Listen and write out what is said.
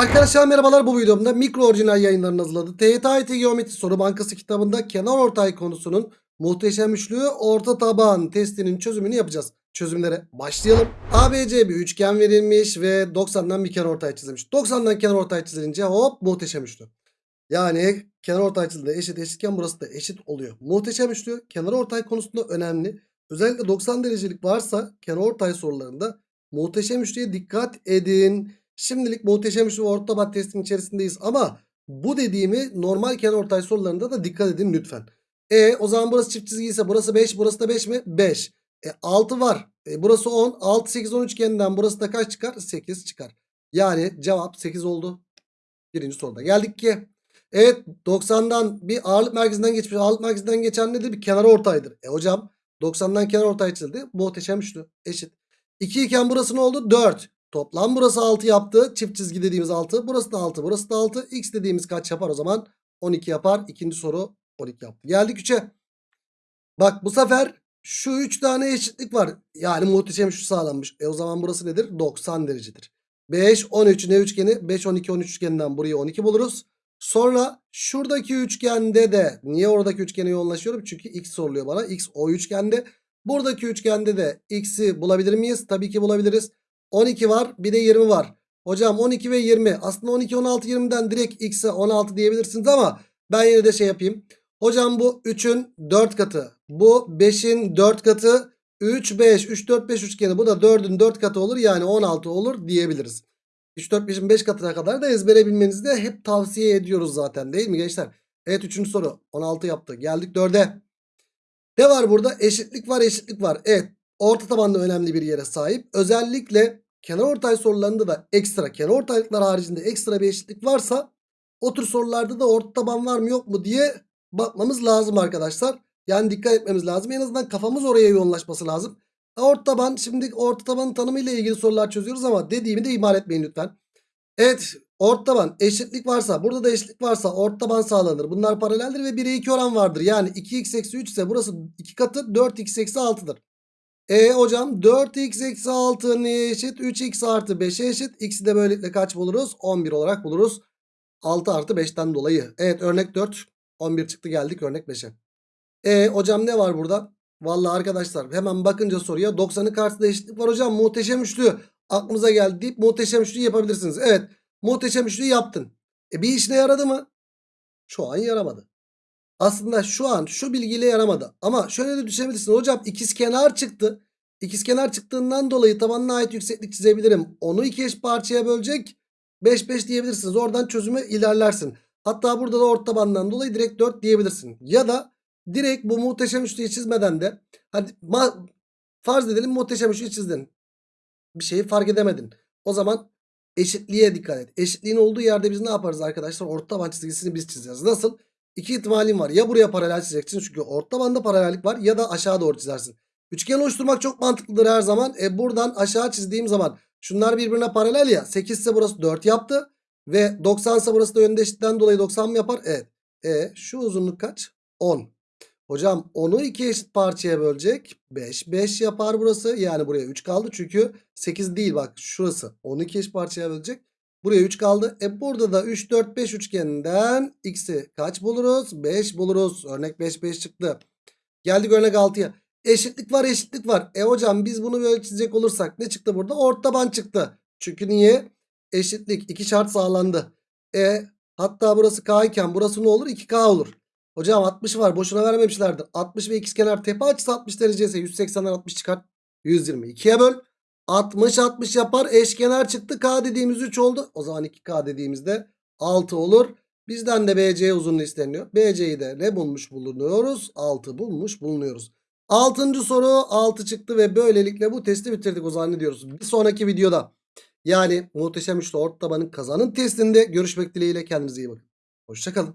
Arkadaşlar merhabalar bu videomda mikro orijinal yayınlarının hazırladığı TYT Geometri Soru Bankası kitabında kenar ortay konusunun muhteşem üçlü orta taban testinin çözümünü yapacağız. Çözümlere başlayalım. ABC bir üçgen verilmiş ve 90'dan bir kenar ortay çizilmiş. 90'dan kenar ortay çizilince hop muhteşem üçlü. Yani kenar ortay çizildi eşit eşitken burası da eşit oluyor. Muhteşem üçlü kenar ortay konusunda önemli. Özellikle 90 derecelik varsa kenar ortay sorularında muhteşem üçlüye dikkat edin. Şimdilik muhteşem üçlü orta taban testinin içerisindeyiz ama bu dediğimi normal kenarortay sorularında da dikkat edin lütfen. E o zaman burası çift çizgi ise burası 5 burası da 5 mi? 5. E 6 var. E, burası 10. 6 8 10 üçgeninden burası da kaç çıkar? 8 çıkar. Yani cevap 8 oldu. Birinci soruda geldik ki. Evet 90'dan bir ağırlık merkezinden geçmiş. Ağırlık merkezinden geçen nedir? Bir kenar ortaydır. E hocam 90'dan kenar ortay çizildi. Muhteşem üçlü. Eşit. 2 iken burası ne oldu? 4. Toplam burası 6 yaptı. Çift çizgi dediğimiz 6. Burası da 6. Burası da 6. X dediğimiz kaç yapar o zaman? 12 yapar. İkinci soru 12 yaptı. Geldik 3'e. Bak bu sefer şu 3 tane eşitlik var. Yani muhteşem şu sağlanmış. E o zaman burası nedir? 90 derecedir. 5, 13 ne üçgeni? 5, 12, 13 üçgeninden burayı 12 buluruz. Sonra şuradaki üçgende de niye oradaki üçgene yoğunlaşıyorum? Çünkü x soruluyor bana. X o üçgende. Buradaki üçgende de x'i bulabilir miyiz? Tabii ki bulabiliriz. 12 var bir de 20 var. Hocam 12 ve 20 aslında 12 16 20'den direkt x'e 16 diyebilirsiniz ama ben yine de şey yapayım. Hocam bu 3'ün 4 katı. Bu 5'in 4 katı. 3 5 3 4 5 üçgeni bu da 4'ün 4 katı olur yani 16 olur diyebiliriz. 3 4 5'in 5 katına kadar da ezbere bilmenizi de hep tavsiye ediyoruz zaten değil mi gençler? Evet 3. soru 16 yaptı. Geldik 4'e. Ne var burada? Eşitlik var eşitlik var. Evet orta tabanda önemli bir yere sahip. Özellikle kenar ortay sorularında da ekstra kenar ortaylıklar haricinde ekstra bir eşitlik varsa o tür sorularda da orta taban var mı yok mu diye bakmamız lazım arkadaşlar. Yani dikkat etmemiz lazım. En azından kafamız oraya yoğunlaşması lazım. Orta taban şimdi orta tabanın tanımı ile ilgili sorular çözüyoruz ama dediğimi de ihmal etmeyin lütfen. Evet orta taban eşitlik varsa burada da eşitlik varsa orta taban sağlanır. Bunlar paraleldir ve 1'e 2 oran vardır. Yani 2x eksi 3 ise burası 2 katı 4x eksi 6'dır. E hocam 4x eksi 6 neye eşit? 3x artı 5'e eşit. X'i de böylelikle kaç buluruz? 11 olarak buluruz. 6 artı 5'ten dolayı. Evet örnek 4. 11 çıktı geldik örnek 5'e. E hocam ne var burada? Vallahi arkadaşlar hemen bakınca soruya 90'ın karşısında eşitlik var hocam. Muhteşem üçlü aklımıza geldi deyip muhteşem üçlü yapabilirsiniz. Evet muhteşem üçlü yaptın. E bir işine yaradı mı? Şu an yaramadı. Aslında şu an şu bilgiyle yaramadı. Ama şöyle de düşünebilirsin. Hocam ikizkenar çıktı. İkizkenar çıktığından dolayı tabanına ait yükseklik çizebilirim. Onu iki eş parçaya bölecek. 5 5 diyebilirsiniz. Oradan çözüme ilerlersin. Hatta burada da orta tabandan dolayı direkt 4 diyebilirsin. Ya da direkt bu muhteşem üçlüyü çizmeden de hadi farz edelim muhteşem üçlüyü çizdin. Bir şeyi fark edemedin. O zaman eşitliğe dikkat et. Eşitliğin olduğu yerde biz ne yaparız arkadaşlar? Orta taban çizgisini biz çizeceğiz. Nasıl? İki ihtimalim var. Ya buraya paralel çizeceksin çünkü orta banda paralellik var ya da aşağı doğru çizersin. Üçgen oluşturmak çok mantıklıdır her zaman. E buradan aşağı çizdiğim zaman şunlar birbirine paralel ya. 8 ise burası 4 yaptı. Ve 90 ise burası da yönde eşitten dolayı 90 mı yapar? Evet. E şu uzunluk kaç? 10. Hocam 10'u iki eşit parçaya bölecek. 5. 5 yapar burası. Yani buraya 3 kaldı. Çünkü 8 değil bak şurası. 10'u iki eşit parçaya bölecek. Buraya 3 kaldı. E burada da 3, 4, 5 üçgeninden x'i kaç buluruz? 5 buluruz. Örnek 5, 5 çıktı. Geldik örnek 6'ya. Eşitlik var eşitlik var. E hocam biz bunu böyle çizecek olursak ne çıktı burada? Orta taban çıktı. Çünkü niye? Eşitlik. iki şart sağlandı. E hatta burası k iken burası ne olur? 2k olur. Hocam 60 var. Boşuna vermemişlerdir. 60 ve ikizkenar tepe açısı 60 derece ise 180'den 60 çıkar. 120. 2'ye böl. 60 60 yapar. Eşkenar çıktı. K dediğimiz 3 oldu. O zaman 2K dediğimizde 6 olur. Bizden de BC uzunluğu isteniyor. BC'yi de ne bulmuş bulunuyoruz? 6 bulmuş bulunuyoruz. Altıncı soru 6 çıktı ve böylelikle bu testi bitirdik o zannediyoruz. Bir sonraki videoda yani muhteşem üçlü orta tabanın kazanın testinde görüşmek dileğiyle kendinize iyi bakın. Hoşçakalın.